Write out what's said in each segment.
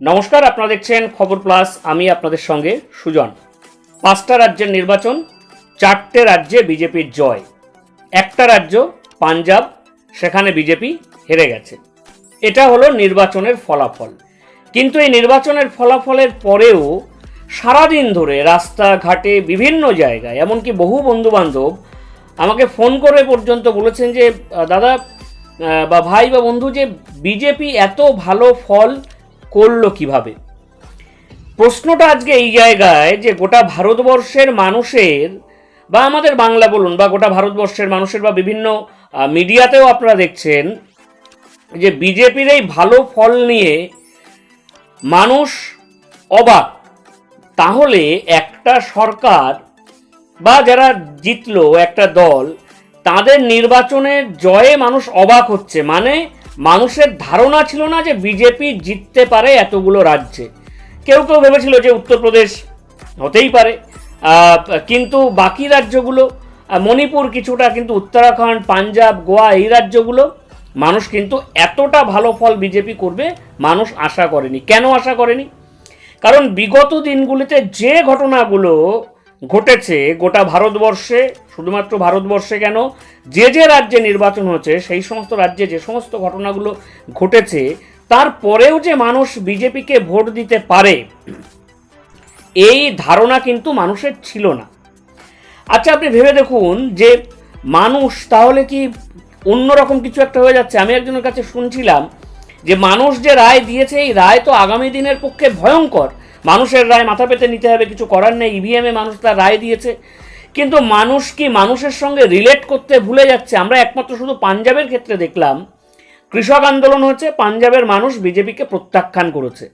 নমস্কার, আপনারা দেখছেন খবর প্লাস। আমি আপনাদের সঙ্গে সুজন। পাঁচটা রাজ্যের নির্বাচন, চারটে রাজ্যে বিজেপির জয়। একটা রাজ্য, পাঞ্জাব, সেখানে বিজেপি হেরে গেছে। এটা হলো নির্বাচনের ফলাফল। কিন্তু এই নির্বাচনের ফলাফলের পরেও সারাদিন ধরে রাস্তাঘাটে বিভিন্ন জায়গায়, এমনকি বহু বন্ধুবান্ধব আমাকে ফোন করে পর্যন্ত বলেছেন যে দাদা বা ভাই বা বন্ধু, যে বিজেপি এত ভালো ফল করল কীভাবে? প্রশ্নটা আজকে এই জায়গায় যে গোটা ভারতবর্ষের মানুষের বা আমাদের বাংলা বলুন বা গোটা ভারতবর্ষের মানুষের বা বিভিন্ন মিডিয়াতেও আপনারা দেখছেন যে বিজেপির এই ভালো ফল নিয়ে মানুষ অবাক। তাহলে একটা সরকার বা যারা জিতলো একটা দল, তাদের নির্বাচনের জয়ে মানুষ অবাক হচ্ছে। মানে মানুষের ধারণা ছিল না যে বিজেপি জিততে পারে এতগুলো রাজ্যে। কেউ কেউ ভেবেছিল যে উত্তরপ্রদেশ হতেই পারে। কিন্তু বাকি রাজ্যগুলো মণিপুর কিছুটা কিন্তু উত্তরাখণ্ড, পাঞ্জাব, গোয়া এই রাজ্যগুলো, মানুষ কিন্তু এতটা ভালো ফল বিজেপি করবে, মানুষ আশা করেনি। কেন আশা করেনি? কারণ বিগত দিনগুলিতে যে ঘটনাগুলো ঘটেছে গোটা ভারতবর্ষে, শুধুমাত্র ভারতবর্ষে কেন? যে যে রাজ্যে নির্বাচন হয়েছে, সেই সমস্ত রাজ্যে যে সমস্ত ঘটনাগুলো ঘটেছে, তারপরেও যে মানুষ বিজেপিকে ভোট দিতে পারে, এই ধারণা কিন্তু মানুষের ছিল না। আচ্ছা আপনি ভেবে দেখুন যে মানুষ তাহলে কি অন্যরকম কিছু একটা হয়ে যাচ্ছে? আমি একজনের কাছে শুনছিলাম যে মানুষ যে রায় দিয়েছে, এই রায় তো আগামী দিনের পক্ষে ভয়ঙ্কর। মানুষের রায় মাথা পেতে নিতে হবে, কিছু করার নেই ইভিএমে মানুষ তার রায় দিয়েছে। কিন্তু মানুষ কি মানুষের সঙ্গে রিলেট করতে ভুলে যাচ্ছে? আমরা একমাত্র শুধু পাঞ্জাবের ক্ষেত্রে দেখলাম, কৃষক আন্দোলন হচ্ছে পাঞ্জাবের মানুষ বিজেপিকে প্রত্যাখ্যান করেছে।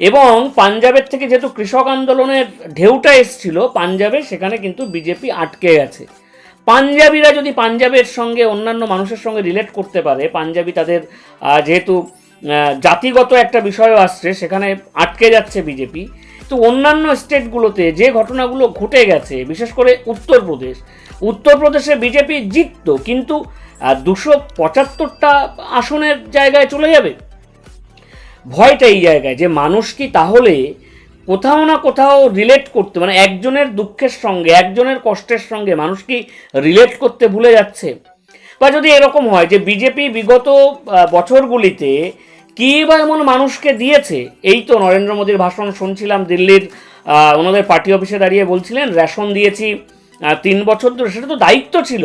এবং পাঞ্জাবের থেকে যেহেতু কৃষক আন্দোলনের ঢেউটা এসছিল, পাঞ্জাবে সেখানে কিন্তু বিজেপি আটকে গেছে পাঞ্জাবিরা যদি পাঞ্জাবের সঙ্গে অন্যান্য মানুষের সঙ্গে রিলেট করতে পারে, পাঞ্জাবি তাদের যেহেতু জাতিগত একটা বিষয়ও আসছে, সেখানে আটকে যাচ্ছে বিজেপি। তো অন্যান্য স্টেটগুলোতে যে ঘটনাগুলো ঘটে গেছে, বিশেষ করে উত্তরপ্রদেশ, উত্তরপ্রদেশে বিজেপি জিততো, কিন্তু দুশো পঁচাত্তরটা আসনের জায়গায় চলে যাবে। ভয়টা এই জায়গায় যে মানুষ কি তাহলে কোথাও না কোথাও রিলেট করতে মানে একজনের দুঃখের সঙ্গে, একজনের কষ্টের সঙ্গে মানুষ কি রিলেট করতে ভুলে যাচ্ছে? বা যদি এরকম হয় যে বিজেপি বিগত বছরগুলিতে কী বা এমন মানুষকে দিয়েছে? এই তো নরেন্দ্র মোদীর ভাষণ শুনছিলাম দিল্লির ওনাদের পার্টি অফিসে দাঁড়িয়ে বলছিলেন, রেশন দিয়েছি তিন বছর ধরে। সেটা তো দায়িত্ব ছিল।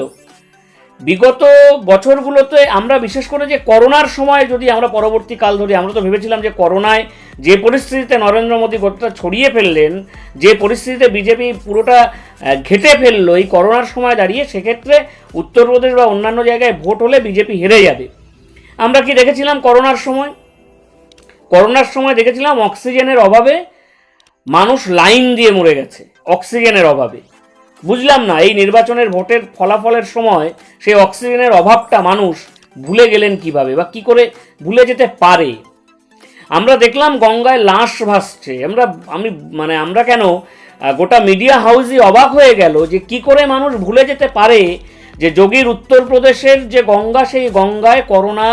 বিগত বছরগুলোতে আমরা বিশেষ করে যে করোনার সময় যদি আমরা পরবর্তী কাল ধরি, আমরা তো ভেবেছিলাম যে করোনায় যে পরিস্থিতিতে নরেন্দ্র মোদী গোটা ছড়িয়ে ফেললেন, যে পরিস্থিতিতে বিজেপি পুরোটা ঘেটে ফেলল, এই করোনার সময় দাঁড়িয়ে সেক্ষেত্রে উত্তরপ্রদেশ বা অন্যান্য জায়গায় ভোট হলে বিজেপি হেরে যাবে। আমরা কি দেখেছিলাম করোনার সময়? করোনার সময় দেখেছিলাম অক্সিজেনের অভাবে মানুষ লাইন দিয়ে মরে গেছে, অক্সিজেনের অভাবে। বুঝলাম না, এই নির্বাচনের ভোটের ফলাফলের সময় সেই অক্সিজেনের অভাবটা মানুষ ভুলে গেলেন কীভাবে বা কি করে ভুলে যেতে পারে? আমরা দেখলাম গঙ্গায় লাশ ভাসছে। আমরা, আমি মানে আমরা কেন গোটা মিডিয়া হাউসই অবাক হয়ে গেল যে কি করে মানুষ ভুলে যেতে পারে যে যোগীর উত্তরপ্রদেশের যে গঙ্গা, সেই গঙ্গায় করোনা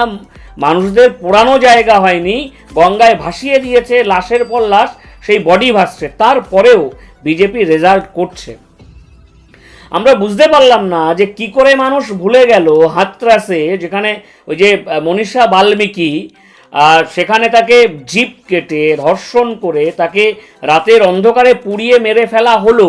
মানুষদের পোড়ানো জায়গা হয়নি, গঙ্গায় ভাসিয়ে দিয়েছে, লাশের পর লাশ, সেই বডি ভাসছে। তারপরেও বিজেপি রেজাল্ট করছে। আমরা বুঝতে পারলাম না যে কি করে মানুষ ভুলে গেল হাতরাসে, যেখানে ওই যে মনীষা বাল্মীকি, আর সেখানে তাকে জিপ কেটে ধর্ষণ করে, তাকে রাতের অন্ধকারে পুড়িয়ে মেরে ফেলা হলো।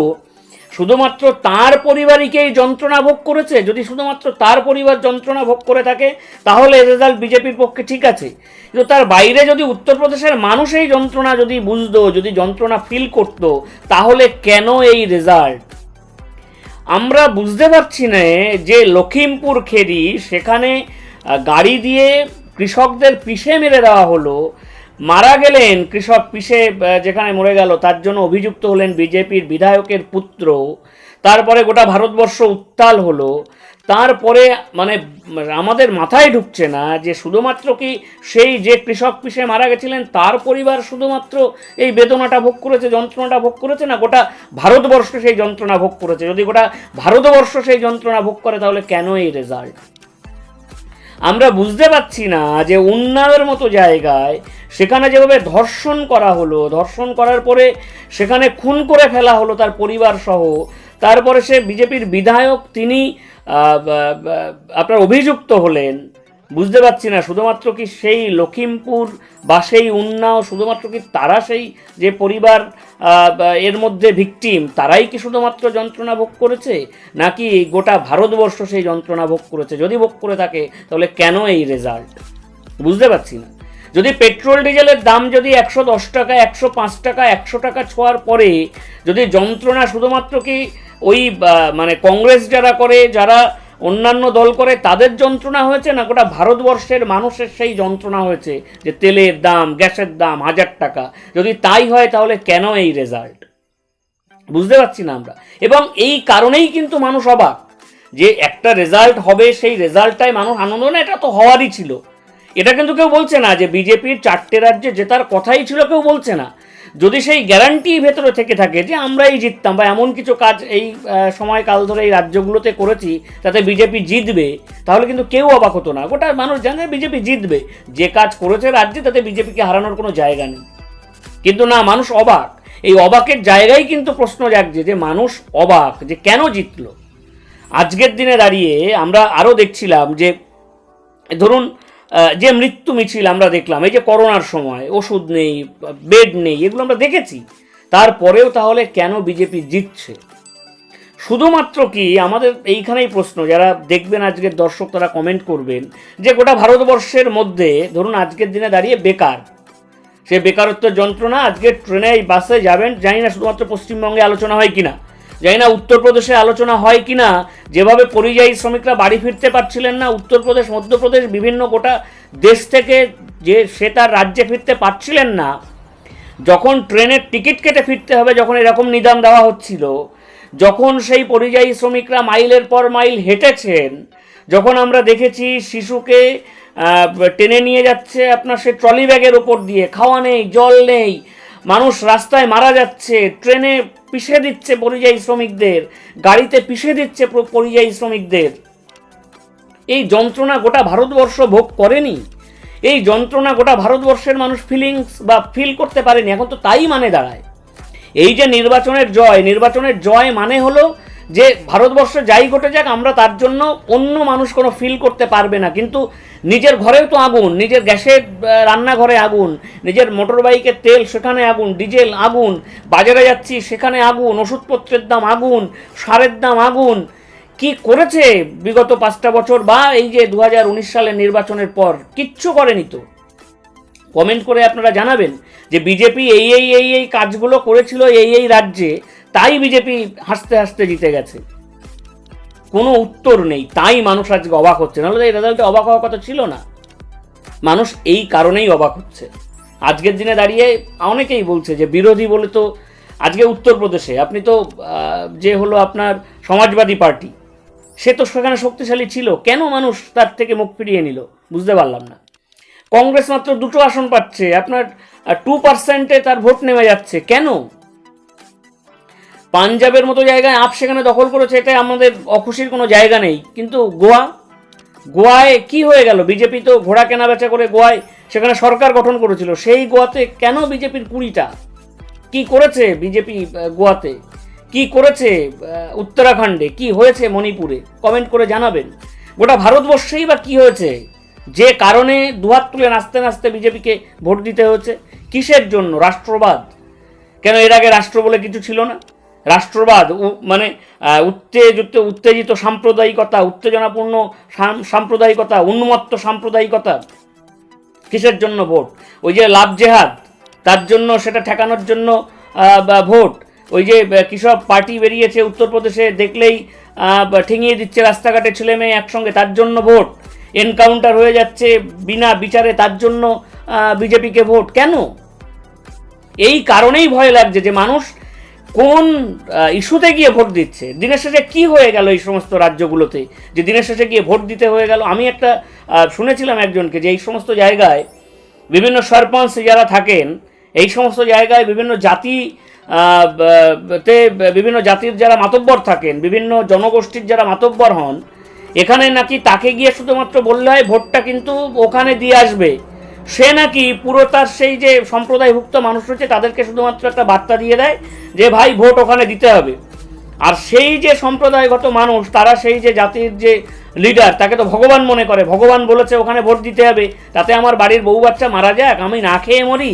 শুধুমাত্র তার পরিবারকেই যন্ত্রণা ভোগ করেছে? যদি শুধুমাত্র তার পরিবার যন্ত্রণা ভোগ করে থাকে, তাহলে রেজাল্ট বিজেপির পক্ষে ঠিক আছে। কিন্তু তার বাইরে যদি উত্তরপ্রদেশের মানুষ এই যন্ত্রণা যদি বুঝতো, যদি যন্ত্রণা ফিল করতো, তাহলে কেন এই রেজাল্ট আমরা বুঝতে পারছি না যে লখিমপুর খেরি সেখানে গাড়ি দিয়ে কৃষকদের পিষে মেরে দেওয়া হলো মারা গেলেন কৃষক আহ, যেখানে মরে গেল তার জন্য অভিযুক্ত হলেন বিজেপির বিধায়কের পুত্র। তারপরে গোটা ভারতবর্ষ উত্তাল হলো। তারপরে মানে আমাদের মাথায় ঢুকছে না যে শুধুমাত্র কি সেই যে কৃষক পিষে মারা গেছিলেন তার পরিবার শুধুমাত্র এই বেদনাটা ভোগ করেছে যন্ত্রণাটা ভোগ করেছে না গোটা ভারতবর্ষ সেই যন্ত্রণা ভোগ করেছে? যদি গোটা ভারতবর্ষ সেই যন্ত্রণা ভোগ করে তাহলে কেন এই রেজাল্ট আমরা বুঝতে পারছি না যে উন্নয়নের মতো জায়গায় সেখানে যেভাবে ধর্ষণ করা হলো, ধর্ষণ করার পরে সেখানে খুন করে ফেলা হলো তার পরিবার সহ, তারপরে সে বিজেপির বিধায়ক তিনি আপনার অভিযুক্ত হলেন বুঝতে পারছি না, শুধুমাত্র কি সেই লখিমপুর বা সেই উন্নাও শুধুমাত্র কি তারা সেই যে পরিবার এর মধ্যে ভিকটিম, তারাই কি শুধুমাত্র যন্ত্রণা ভোগ করেছে? নাকি গোটা ভারতবর্ষ সেই যন্ত্রণা ভোগ করেছে? যদি ভোগ করে থাকে, তাহলে কেন এই রেজাল্ট বুঝতে পারছি না। যদি পেট্রোল ডিজেলের দাম যদি একশো দশ টাকা, একশো পাঁচ টাকা, একশো টাকা ছোঁয়ার পরে, যদি যন্ত্রণা শুধুমাত্র কি ওই মানে কংগ্রেস যারা করে, যারা অন্যান্য দল করে তাদের যন্ত্রণা হয়েছে না গোটা ভারতবর্ষের মানুষের সেই যন্ত্রণা হয়েছে যে তেলের দাম, গ্যাসের দাম হাজার টাকা। যদি তাই হয় তাহলে কেন এই রেজাল্ট বুঝতে পারছি না আমরা। এবং এই কারণেই কিন্তু মানুষ অবাক যে একটা রেজাল্ট হবে, সেই রেজাল্টটাই মানুষ আনন্দ না, এটা তো হওয়ারই ছিল। এটা কিন্তু কেউ বলছে না যে বিজেপির চারটে রাজ্যে জেতার কথাই ছিল, কেউ বলছে না। যদি সেই গ্যারান্টি ভেতরে থেকে থাকে যে আমরাই জিততাম বা এমন কিছু কাজ এই সময়কাল ধরে এই রাজ্যগুলোতে করেছি তাতে বিজেপি জিতবে, তাহলে কিন্তু কেউ অবাক হতো না। গোটা মানুষ জানে বিজেপি জিতবে। যে কাজ করেছে রাজ্যে, তাতে বিজেপিকে হারানোর কোনো জায়গা নেই। কিন্তু না, মানুষ অবাক। এই অবাকের জায়গায় কিন্তু প্রশ্ন জাগছে যে মানুষ অবাক যে কেন জিতলো। আজকের দিনে দাঁড়িয়ে আমরা আরও দেখছিলাম যে, ধরুন যে মৃত্যু মিছিল আমরা দেখলাম, এই যে করোনার সময়, ওষুধ নেই, বেড নেই, এগুলো আমরা দেখেছি। তারপরেও তাহলে কেন বিজেপি জিতছে? শুধুমাত্র কি আমাদের এইখানেই প্রশ্ন, যারা দেখবেন আজকের দর্শক তারা কমেন্ট করবেন, যে গোটা ভারতবর্ষের মধ্যে ধরুন আজকের দিনে দাঁড়িয়ে বেকার। সে বেকারত্বের যন্ত্রণা আজকে ট্রেনে, বাসে যাবেন, জানি না শুধুমাত্র পশ্চিমবঙ্গে আলোচনা হয় কিনা। জানি না উত্তরপ্রদেশে আলোচনা হয় কিনা। যেভাবে পরিযায়ী শ্রমিকরা বাড়ি ফিরতে পারছিলেন না, উত্তরপ্রদেশ, মধ্যপ্রদেশ, বিভিন্ন গোটা দেশ থেকে যে সে তার রাজ্যে ফিরতে পারছিলেন না, যখন ট্রেনের টিকিট কেটে ফিরতে হবে, যখন এরকম নিদান দেওয়া হচ্ছিল, যখন সেই পরিযায়ী শ্রমিকরা মাইলের পর মাইল হেঁটেছেন, যখন আমরা দেখেছি শিশুকে টেনে নিয়ে যাচ্ছে আপনার সে ট্রলি ব্যাগের ওপর দিয়ে, খাওয়া নেই, জল নেই মানুষ রাস্তায় মারা যাচ্ছে, ট্রেনে পিষে দিচ্ছে পরিযায়ী শ্রমিকদের, গাড়িতে পিষে দিচ্ছে পরিযায়ী শ্রমিকদের। এই যন্ত্রণা গোটা ভারতবর্ষ ভোগ করেনি। এই যন্ত্রণা গোটা ভারতবর্ষের মানুষ ফিলিংস বা ফিল করতে পারেনি, এখন তো তাই মানে দাঁড়ায়। এই যে নির্বাচনের জয় নির্বাচনের জয় মানে হলো যে ভারতবর্ষে যাই ঘটে যাক, আমরা তার জন্য অন্য মানুষ কোনো ফিল করতে পারবে না। কিন্তু নিজের ঘরেও তো আগুন, নিজের গ্যাসের রান্নাঘরে আগুন, নিজের মোটর বাইকের তেল সেখানে আগুন ডিজেল আগুন, বাজারে যাচ্ছি সেখানে আগুন, ওষুধপত্রের দাম আগুন, সারের দাম আগুন। কি করেছে বিগত পাঁচটা বছর বা এই যে দু সালের নির্বাচনের পর? কিচ্ছু করেনি তো। কমেন্ট করে আপনারা জানাবেন যে বিজেপি এই এই এই এই কাজগুলো করেছিল এই এই রাজ্যে। তাই বিজেপি হাসতে হাসতে জিতে গেছে। কোনো উত্তর নেই। তাই মানুষ আজকে অবাক হচ্ছে। নাহলে এই রেজাল্টে অবাক হওয়ার কথা ছিল না। মানুষ এই কারণেই অবাক হচ্ছে। আজকের দিনে দাঁড়িয়ে অনেকেই বলছে যে বিরোধী বলে তো আজকে উত্তরপ্রদেশে আপনি তো যে হলো আপনার সমাজবাদী পার্টি, সে তো সেখানে শক্তিশালী ছিল। কেন মানুষ তার থেকে মুখ ফিরিয়ে নিল? বুঝতে পারলাম না। কংগ্রেস মাত্র দুটো আসন পাচ্ছে। আপনার টু পার্সেন্টে তার ভোট নেমে যাচ্ছে। কেন? পাঞ্জাবের মতো জায়গায় আপ সেখানে দখল করেছে এটা আমাদের অখুশির কোনো জায়গা নেই। কিন্তু গোয়া, গোয়ায় কি হয়ে গেল? বিজেপি তো ঘোড়া কেনা বেচা করে গোয়ায় সেখানে সরকার গঠন করেছিল। সেই গোয়াতে কেন বিজেপির কুড়িটা? কি করেছে বিজেপি গোয়াতে? কি করেছে উত্তরাখণ্ডে? কি হয়েছে মণিপুরে? কমেন্ট করে জানাবেন। গোটা ভারতবর্ষেই বা কি হয়েছে? যে কারণে দুহাত তুলে নাচতে নাচতে বিজেপিকে ভোট দিতে হয়েছে, কিসের জন্য? রাষ্ট্রবাদ? কেন এর আগে রাষ্ট্র বলে কিছু ছিল না? রাষ্ট্রবাদ মানে উত্তেজিত উত্তেজিত সাম্প্রদায়িকতা, উত্তেজনাপূর্ণ সাম- সাম্প্রদায়িকতা, উন্মত্ত সাম্প্রদায়িকতা, কিসের জন্য ভোট? ওই যে লাভ জেহাদ, তার জন্য সেটা ঠেকানোর জন্য ভোট। ওই যে কৃষক পার্টি বেরিয়েছে উত্তরপ্রদেশে দেখলেই ঠেঙিয়ে দিচ্ছে রাস্তাঘাটে ছেলে মেয়ে একসঙ্গে, তার জন্য ভোট। এনকাউন্টার হয়ে যাচ্ছে বিনা বিচারে, তার জন্য বিজেপিকে ভোট। কেন? এই কারণেই ভয় লাগছে যে মানুষ কোন ইস্যুতে গিয়ে ভোট দিচ্ছে? দিনের শেষে কি হয়ে গেল এই সমস্ত রাজ্যগুলোতে? যে দিনের শেষে গিয়ে ভোট দিতে হয়ে গেল? আমি একটা শুনেছিলাম একজনকে যে এই সমস্ত জায়গায় বিভিন্ন সরপঞ্চ যারা থাকেন, এই সমস্ত জায়গায় বিভিন্ন জাতি তে বিভিন্ন জাতির যারা মাতব্বর থাকেন, বিভিন্ন জনগোষ্ঠীর যারা মাতব্বর হন, এখানে নাকি তাকে গিয়ে শুধুমাত্র বললে হয় ভোটটা কিন্তু ওখানে দিয়ে আসবে। সে নাকি পুরো তার সেই যে সম্প্রদায়ভুক্ত মানুষ রয়েছে, তাদেরকে শুধুমাত্র একটা বার্তা দিয়ে দেয় যে, ভাই, ভোট ওখানে দিতে হবে। আর সেই যে সম্প্রদায়গত মানুষ, তারা সেই যে জাতির যে লিডার তাকে তো ভগবান মনে করে। ভগবান বলেছে, ওখানে ভোট দিতে হবে। তাতে আমার বাড়ির বউ বাচ্চা মারা যাক, আমি না খেয়ে মরি।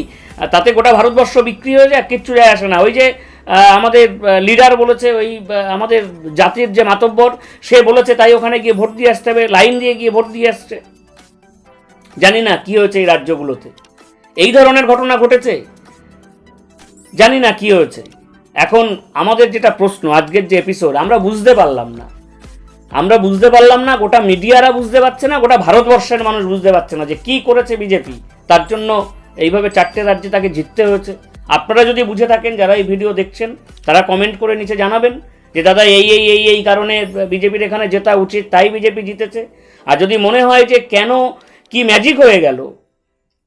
তাতে গোটা ভারতবর্ষ বিক্রি হয়ে যাক, কিচ্ছু যায় আসে না। ওই যে আমাদের লিডার বলেছে, ওই আমাদের জাতির যে মাতব্বর, সে বলেছে, তাই ওখানে গিয়ে ভোট দিয়ে আসতে হবে, লাইন দিয়ে গিয়ে ভোট দিয়ে আসছে। জানি না কি হয়েছে এই রাজ্যগুলোতে। এই ধরনের ঘটনা ঘটেছে? জানি না কি হয়েছে। এখন আমাদের যেটা প্রশ্ন, আজকের যে এপিসোড আমরা বুঝতে পারলাম না। আমরা বুঝতে পারলাম না, গোটা মিডিয়ারা বুঝতে পারছে না, গোটা ভারতবর্ষের মানুষ বুঝতে পারছে না যে কি করেছে বিজেপি তার জন্য এইভাবে চারটে রাজ্যে তাকে জিততে হয়েছে। আপনারা যদি বুঝে থাকেন, যারা এই ভিডিও দেখছেন, তারা কমেন্ট করে নিচে জানাবেন যে, দাদা, এই এই এই এই কারণে বিজেপির এখানে জেতা উচিত, তাই বিজেপি জিতেছে। আর যদি মনে হয় যে কেন কি ম্যাজিক হয়ে গেল?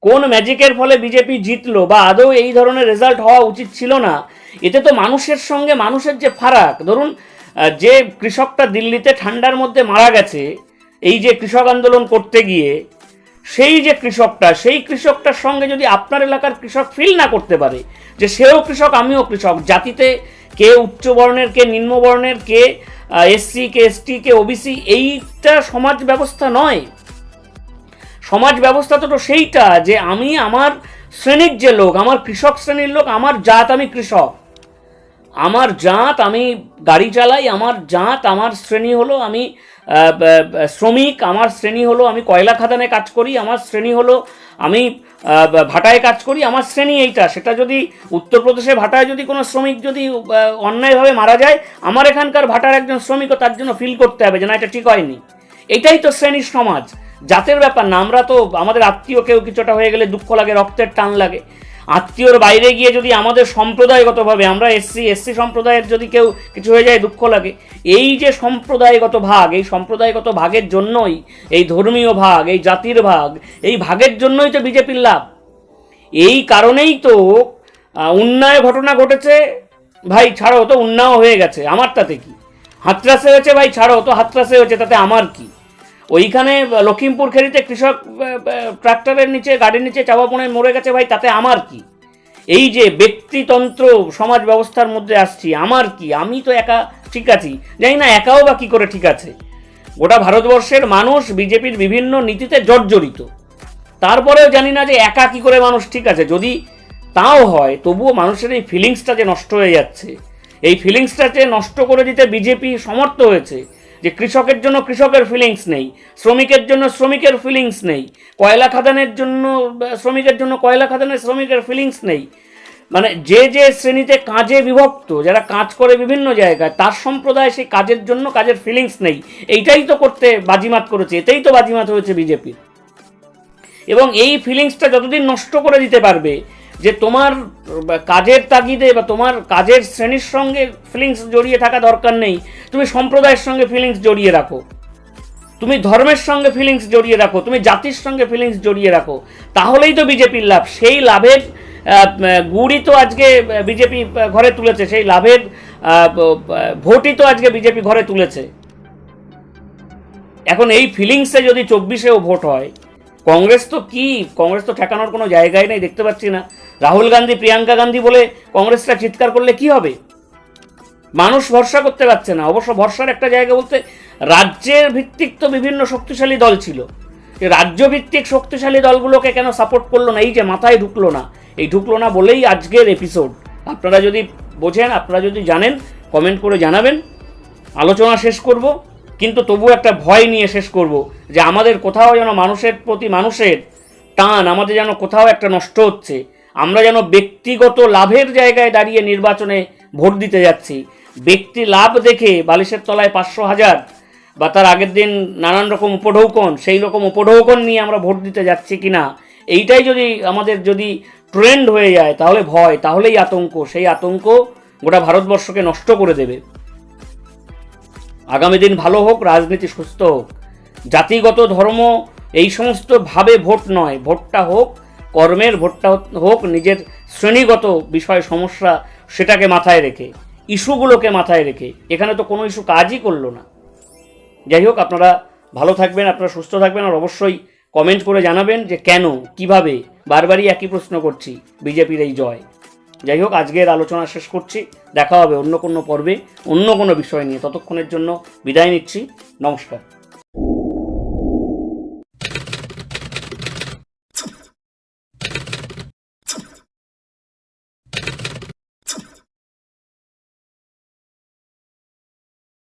কোন ম্যাজিকের ফলে বিজেপি জিতলো বা আদৌ এই ধরনের রেজাল্ট হওয়া উচিত ছিল না? এতে তো মানুষের সঙ্গে মানুষের যে ফারাক, ধরুন যে কৃষকটা দিল্লিতে ঠান্ডার মধ্যে মারা গেছে, এই যে কৃষক আন্দোলন করতে গিয়ে, সেই যে কৃষকটা, সেই কৃষকটার সঙ্গে যদি আপনার এলাকার কৃষক ফিল না করতে পারে, যে সেও কৃষক, আমিও কৃষক, জাতিতে কে উচ্চ বর্ণের, কে নিম্নবর্ণের কে এসসি কে এসটি কে ওবিসি এইটা সমাজ ব্যবস্থা নয়। সমাজ ব্যবস্থা তো সেইটা যে আমি আমার শ্রেণির যে লোক, আমার কৃষক শ্রেণির লোক, আমার জাত আমি কৃষক। আমার জাত আমি গাড়ি চালাই, আমার জাত আমার শ্রেণি হলো আমি শ্রমিক, আমার শ্রেণি হলো আমি কয়লা খাদানে কাজ করি, আমার শ্রেণি হলো আমি ভাটায় কাজ করি, আমার শ্রেণি এইটা। সেটা যদি উত্তরপ্রদেশে ভাটায় যদি কোনো শ্রমিক যদি অন্যায়ভাবে মারা যায়, আমার এখানকার ভাটার একজন শ্রমিকও তার জন্য ফিল করতে হবে যে না, এটা ঠিক হয়নি। এটাই তো শ্রেণির সমাজ। জাতের ব্যাপার না, আমরা তো আমাদের আত্মীয় কেউ কিছুটা হয়ে গেলে দুঃখ লাগে, রক্তের টান লাগে। আত্মীয়র বাইরে গিয়ে যদি আমাদের সম্প্রদায়গতভাবে, আমরা এসসি এসসি সম্প্রদায়ের যদি কেউ কিছু হয়ে যায়, দুঃখ লাগে। এই যে সম্প্রদায়গত ভাগ, এই সম্প্রদায়গত ভাগের জন্যই, এই ধর্মীয় ভাগ, এই জাতির ভাগ, এই ভাগের জন্যই তো বিজেপির লাভ। এই কারণেই তো উন্নয় ঘটনা ঘটেছে। ভাই, ছাড়ো তো উন্নাও হয়ে গেছে। আমার তাতে কি? হাতরাসে হয়েছে, ভাই, ছাড়ো তো হাতরাসে হয়েছে, তাতে আমার কি? ওইখানে লখিমপুর খেরিতে কৃষক ট্রাক্টরের নিচে, গাড়ির নিচে চাপা পড়ে মরে গেছে ভাই, তাতে আমার কি? এই যে ব্যক্তিতন্ত্র সমাজ ব্যবস্থার মধ্যে আসছি, আমার কি? আমি তো একা ঠিক আছি। জানি না একাও বা কি করে ঠিক আছে। গোটা ভারতবর্ষের মানুষ বিজেপির বিভিন্ন নীতিতে জর্জরিত। তারপরেও জানি না যে একা কি করে মানুষ ঠিক আছে। যদি তাও হয়, তবুও মানুষের এই ফিলিংসটা যে নষ্ট হয়ে যাচ্ছে। এই ফিলিংসটা যে নষ্ট করে দিতে বিজেপি সমর্থ হয়েছে যে কৃষকের জন্য কৃষকের ফিলিংস নেই, শ্রমিকের জন্য শ্রমিকের ফিলিংস নেই, কয়লা খাদানের জন্য, শ্রমিকের জন্য কয়লা খাদানের শ্রমিকের ফিলিংস নেই। মানে যে যে শ্রেণীতে কাজে বিভক্ত, যারা কাজ করে বিভিন্ন জায়গায়, তার সম্প্রদায় সেই কাজের জন্য কাজের ফিলিংস নেই। এইটাই তো করতে বাজিমাত করেছে, এতেই তো বাজিমাত হয়েছে বিজেপির এবং এই ফিলিংসটা যতদিন নষ্ট করে দিতে পারবে যে তোমার কাজের তাগিদে বা তোমার কাজের শ্রেণির সঙ্গে ফিলিংস জড়িয়ে থাকা দরকার নেই। তুমি সম্প্রদায়ের সঙ্গে ফিলিংস জড়িয়ে রাখো। তুমি ধর্মের সঙ্গে ফিলিংস জড়িয়ে রাখো। তুমি জাতির সঙ্গে ফিলিংস জড়িয়ে রাখো। তাহলেই তো বিজেপির লাভ। সেই লাভের গুড়ই তো আজকে বিজেপি ঘরে তুলেছে। সেই লাভের ভোটই তো আজকে বিজেপি ঘরে তুলেছে। এখন এই ফিলিংসে যদি চব্বিশেও ভোট হয় কংগ্রেস তো কি? কংগ্রেস তো ঠেকানোর কোনো জায়গায় নেই, দেখতে পাচ্ছি না। রাহুল গান্ধী, প্রিয়াঙ্কা গান্ধী বলে কংগ্রেসটা চিৎকার করলে কি হবে? মানুষ ভরসা করতে পারছে না। অবশ্য ভরসার একটা জায়গা বলতে রাজ্যের ভিত্তিক তো বিভিন্ন শক্তিশালী দল ছিল। যে রাজ্য ভিত্তিক শক্তিশালী দলগুলোকে কেন সাপোর্ট করল না? এই যে মাথায় ঢুকলো না। এই ঢুকলো না বলেই আজকের এপিসোড আপনারা যদি বোঝেন, আপনারা যদি জানেন কমেন্ট করে জানাবেন। আলোচনা শেষ করব। কিন্তু তবু একটা ভয় নিয়ে শেষ করব যে আমাদের কোথাও যেন মানুষের প্রতি মানুষের টান, আমাদের যেন কোথাও একটা নষ্ট হচ্ছে। আমরা যেন ব্যক্তিগত লাভের জায়গায় দাঁড়িয়ে নির্বাচনে ভোট দিতে যাচ্ছি। ব্যক্তি লাভ দেখে বালিশের তলায় পাঁচশো হাজার বা তার আগের দিন নানান রকম উপঢৌকন, সেই রকম উপঢৌকন নিয়ে আমরা ভোট দিতে যাচ্ছি কিনা, এইটাই যদি আমাদের যদি ট্রেন্ড হয়ে যায়, তাহলে ভয়, তাহলেই আতঙ্ক। সেই আতঙ্ক গোটা ভারতবর্ষকে নষ্ট করে দেবে। আগামী দিন ভালো হোক, রাজনীতি সুস্থ হোক। জাতিগত ধর্ম এই সমস্ত ভাবে ভোট নয়, ভোটটা হোক, কর্মের ভোটটা হোক, নিজের শ্রেণীগত বিষয় সমস্যা সেটাকে মাথায় রেখে, ইস্যুগুলোকে মাথায় রেখে, এখানে তো কোনো ইস্যু কাজই করল না। যাই হোক, আপনারা ভালো থাকবেন, আপনারা সুস্থ থাকবেন, আর অবশ্যই কমেন্ট করে জানাবেন যে কেন, কীভাবে, বারবারই একই প্রশ্ন করছি, বিজেপির এই জয়। যাই হোক, আজকের আলোচনা শেষ করছি। দেখা হবে অন্য কোনো পর্বে, অন্য কোনো বিষয় নিয়ে। ততক্ষণের জন্য বিদায় নিচ্ছি। নমস্কার।